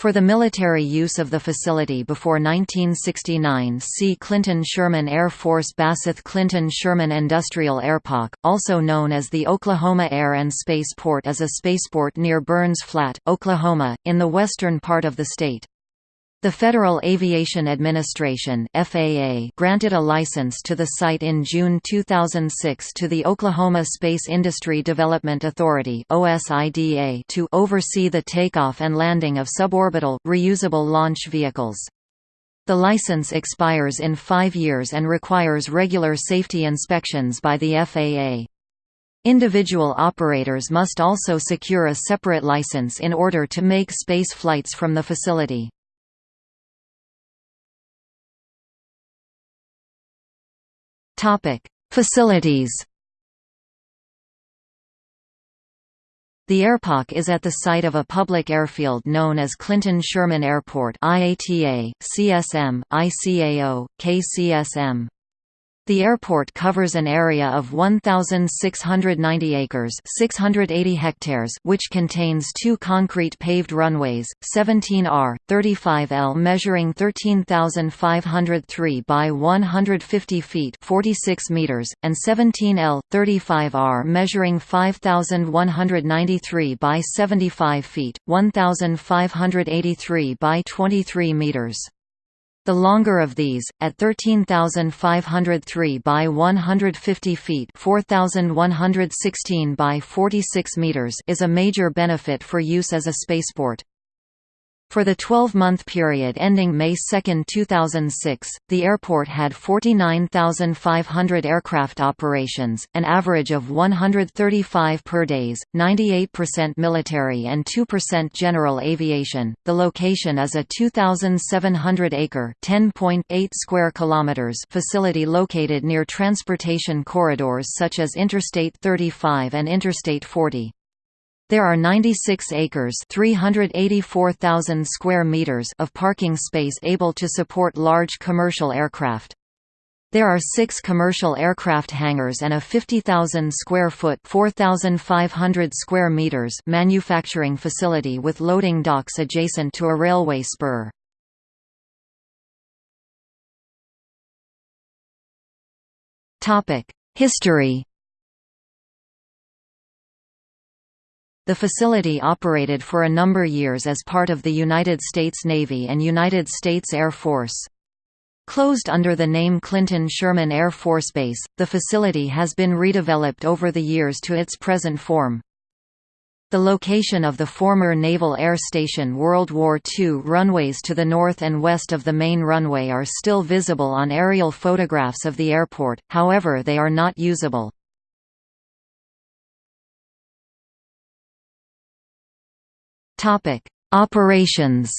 For the military use of the facility before 1969 see Clinton-Sherman Air Force Basseth Clinton-Sherman Industrial Airpark, also known as the Oklahoma Air and Space Port is a spaceport near Burns Flat, Oklahoma, in the western part of the state. The Federal Aviation Administration FAA granted a license to the site in June 2006 to the Oklahoma Space Industry Development Authority OSIDA to oversee the takeoff and landing of suborbital, reusable launch vehicles. The license expires in five years and requires regular safety inspections by the FAA. Individual operators must also secure a separate license in order to make space flights from the facility. Topic: Facilities. The airpark is at the site of a public airfield known as Clinton-Sherman Airport IATA, CSM, ICAO, KCSM. The airport covers an area of 1,690 acres 680 hectares which contains two concrete paved runways, 17R, 35L measuring 13,503 by 150 feet 46 meters, and 17L, 35R measuring 5,193 by 75 feet 1,583 by 23 meters. The longer of these, at 13,503 by 150 feet 4,116 by 46 meters is a major benefit for use as a spaceport. For the 12-month period ending May 2, 2006, the airport had 49,500 aircraft operations, an average of 135 per days, 98% military and 2% general aviation. The location is a 2,700-acre (10.8 square kilometers) facility located near transportation corridors such as Interstate 35 and Interstate 40. There are 96 acres 384,000 square meters of parking space able to support large commercial aircraft. There are six commercial aircraft hangars and a 50,000 square foot 4,500 square meters manufacturing facility with loading docks adjacent to a railway spur. History The facility operated for a number years as part of the United States Navy and United States Air Force. Closed under the name Clinton-Sherman Air Force Base, the facility has been redeveloped over the years to its present form. The location of the former Naval Air Station World War II runways to the north and west of the main runway are still visible on aerial photographs of the airport, however they are not usable. Topic: Operations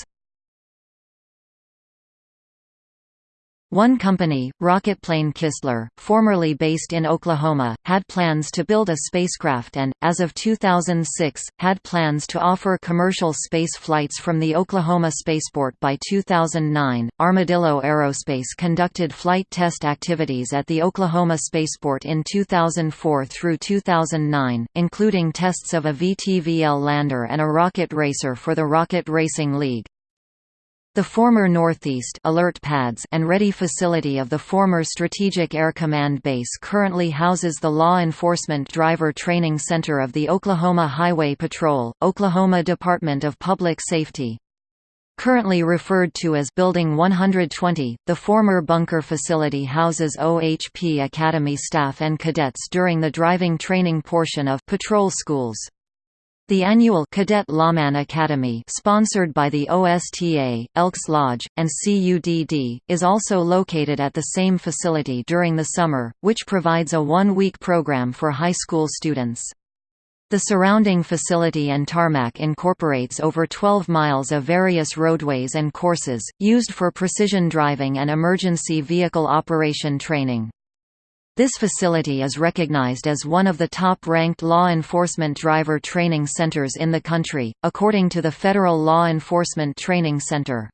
One company, Rocketplane Kistler, formerly based in Oklahoma, had plans to build a spacecraft and, as of 2006, had plans to offer commercial space flights from the Oklahoma spaceport by 2009. Armadillo Aerospace conducted flight test activities at the Oklahoma spaceport in 2004 through 2009, including tests of a VTVL lander and a rocket racer for the Rocket Racing League. The former Northeast alert pads and ready facility of the former Strategic Air Command Base currently houses the Law Enforcement Driver Training Center of the Oklahoma Highway Patrol, Oklahoma Department of Public Safety. Currently referred to as Building 120, the former bunker facility houses OHP Academy staff and cadets during the driving training portion of patrol schools. The annual Cadet Lawman Academy sponsored by the OSTA, Elks Lodge, and CUDD, is also located at the same facility during the summer, which provides a one-week program for high school students. The surrounding facility and tarmac incorporates over 12 miles of various roadways and courses, used for precision driving and emergency vehicle operation training. This facility is recognized as one of the top-ranked law enforcement driver training centers in the country, according to the Federal Law Enforcement Training Center.